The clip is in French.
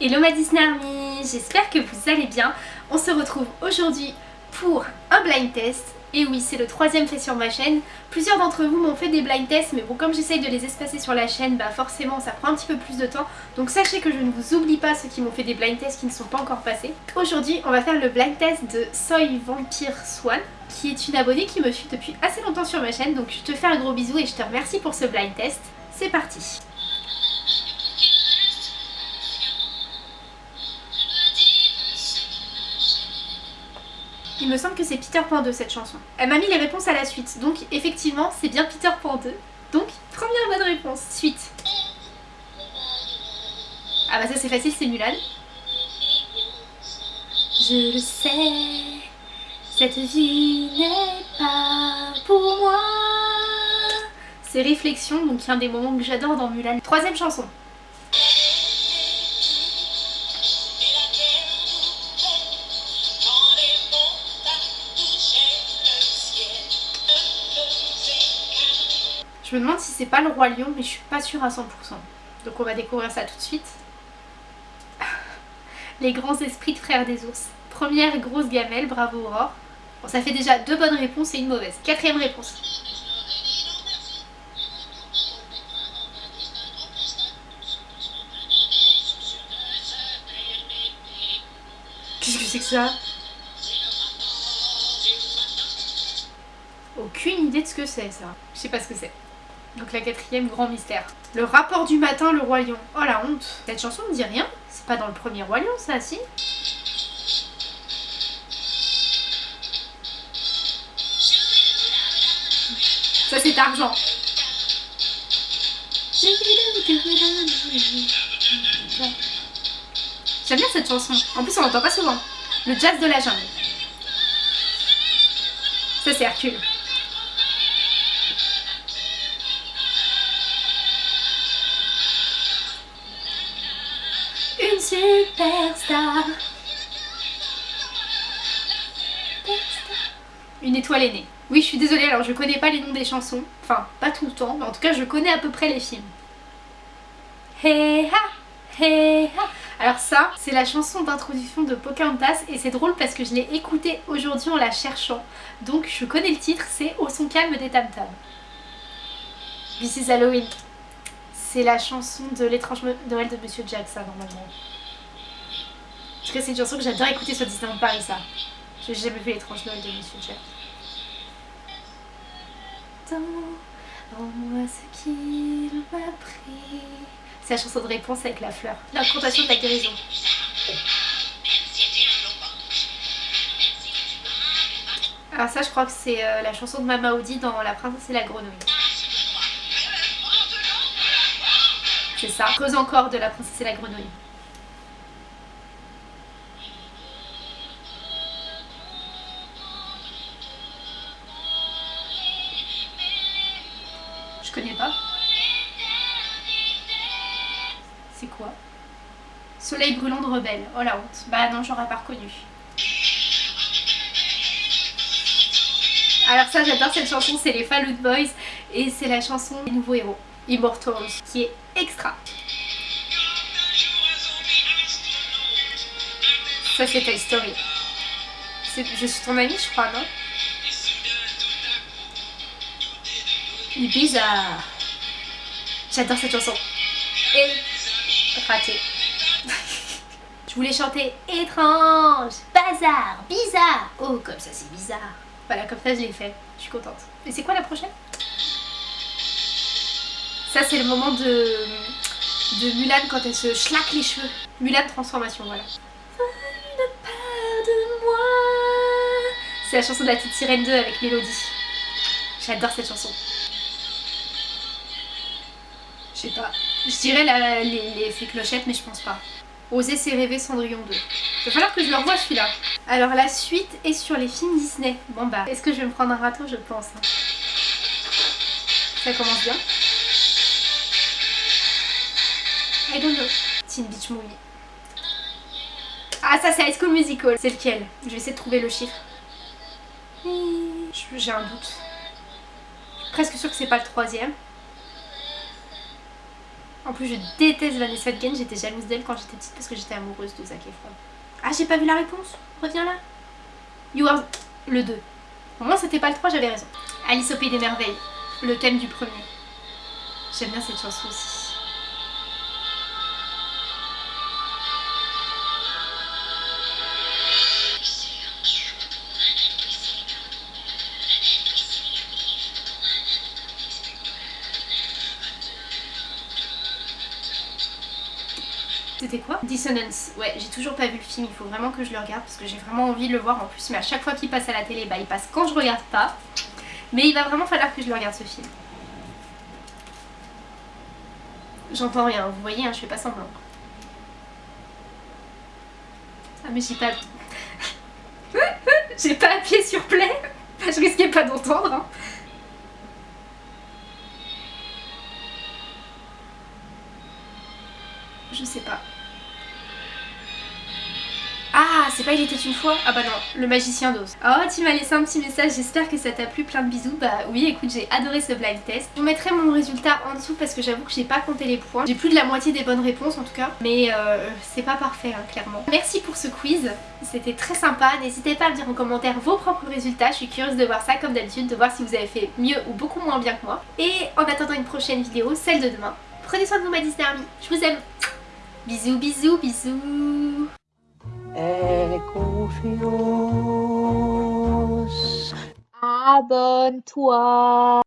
Hello ma Disney Army, j'espère que vous allez bien. On se retrouve aujourd'hui pour un blind test. Et oui, c'est le troisième fait sur ma chaîne. Plusieurs d'entre vous m'ont fait des blind tests, mais bon, comme j'essaye de les espacer sur la chaîne, bah forcément ça prend un petit peu plus de temps. Donc sachez que je ne vous oublie pas ceux qui m'ont fait des blind tests qui ne sont pas encore passés. Aujourd'hui, on va faire le blind test de Soy Vampire Swan, qui est une abonnée qui me suit depuis assez longtemps sur ma chaîne. Donc je te fais un gros bisou et je te remercie pour ce blind test. C'est parti Il me semble que c'est Peter Pan 2 cette chanson. Elle m'a mis les réponses à la suite, donc effectivement c'est bien Peter Pan 2. Donc première bonne réponse, suite. Ah bah ça c'est facile, c'est Mulan. Je le sais, cette vie n'est pas pour moi. C'est Réflexion, donc un des moments que j'adore dans Mulan. Troisième chanson. Je me demande si c'est pas le roi lion mais je suis pas sûre à 100%. Donc on va découvrir ça tout de suite. Les grands esprits de frères des ours. Première grosse gamelle, bravo Aurore. Bon ça fait déjà deux bonnes réponses et une mauvaise. Quatrième réponse. Qu'est-ce que c'est que ça? Aucune idée de ce que c'est ça. Je sais pas ce que c'est. Donc la quatrième, grand mystère. Le rapport du matin, le roi lion. Oh la honte. Cette chanson me dit rien. C'est pas dans le premier roi lion ça, si? Ça c'est argent. J'aime bien cette chanson. En plus on l'entend pas souvent. Le jazz de la jungle. Ça c'est Hercule. Superstar. Une étoile aînée. Oui, je suis désolée, alors je connais pas les noms des chansons. Enfin, pas tout le temps, mais en tout cas, je connais à peu près les films. Hey ha, hey ha. Alors ça, c'est la chanson d'introduction de Pocahontas et c'est drôle parce que je l'ai écoutée aujourd'hui en la cherchant. Donc je connais le titre, c'est Au son calme des tam tam. This is Halloween. C'est la chanson de l'étrange Noël de Monsieur Jack, ça, normalement. Tout cas, c'est une chanson que j'adore écouter sur Disneyland Paris, ça. J'ai jamais vu l'étrange Noël de Monsieur Jack. moi ce qu'il m'a pris. C'est la chanson de réponse avec la fleur. L'incantation de la guérison. Alors ça, je crois que c'est euh, la chanson de Mama Audi dans La princesse et la grenouille. c'est ça. Creuse encore de la princesse et la grenouille. Connais pas. C'est quoi? Soleil brûlant de rebelle. Oh la honte. Bah non, j'aurais pas reconnu. Alors ça j'adore cette chanson, c'est les Fallout Boys et c'est la chanson des nouveaux héros. Immortals, qui est extra. Ça c'est ta Story. Je suis ton amie je crois, non? Bizarre. J'adore cette chanson. Et raté. je voulais chanter étrange, bazar, bizarre. Oh comme ça c'est bizarre. Voilà comme ça je l'ai fait. Je suis contente. Et c'est quoi la prochaine? Ça c'est le moment de, de Mulan quand elle se schlaque les cheveux. Mulan transformation, voilà. C'est la chanson de la petite sirène 2 avec Mélodie. J'adore cette chanson. Je sais pas. Je dirais les, effets clochettes mais je pense pas. Oser c'est rêver Cendrillon 2. Il va falloir que je le revoie celui-là. Alors la suite est sur les films Disney. Bon bah, est-ce que je vais me prendre un râteau? Je pense. Hein. Ça commence bien. I don't know. Teen Beach Movie. Ah ça c'est High School Musical. C'est lequel? Je vais essayer de trouver le chiffre. J'ai un doute. presque sûr que c'est pas le troisième. En plus, je déteste Vanessa Hudgens. J'étais jalouse d'elle quand j'étais petite parce que j'étais amoureuse de Zac Efron. Ah, j'ai pas vu la réponse? Reviens là. You are le 2. Au moins, c'était pas le 3, j'avais raison. Alice au Pays des Merveilles. Le thème du premier. J'aime bien cette chanson aussi. C'était quoi Dissonance. Ouais, j'ai toujours pas vu le film, il faut vraiment que je le regarde parce que j'ai vraiment envie de le voir en plus. Mais à chaque fois qu'il passe à la télé, bah il passe quand je regarde pas. Mais il va vraiment falloir que je le regarde ce film. J'entends rien, vous voyez, hein, je fais pas semblant. Ah mais j'ai pas... j'ai pas appuyé sur play Je risquais pas d'entendre. Hein. Je sais pas. Ah, c'est pas Il était une fois? Ah bah non, le magicien d'os. Oh, tu m'as laissé un petit message, j'espère que ça t'a plu, plein de bisous. Bah oui, écoute, j'ai adoré ce blind test. Je vous mettrai mon résultat en dessous parce que j'avoue que j'ai pas compté les points. J'ai plus de la moitié des bonnes réponses en tout cas, mais euh, c'est pas parfait, hein, clairement. Merci pour ce quiz, c'était très sympa. N'hésitez pas à me dire en commentaire vos propres résultats, je suis curieuse de voir ça comme d'habitude, de voir si vous avez fait mieux ou beaucoup moins bien que moi. Et en attendant une prochaine vidéo, celle de demain, prenez soin de vous ma Disney Army, je vous aime Bisous, bisous, bisous Aie confiance, abonne-toi.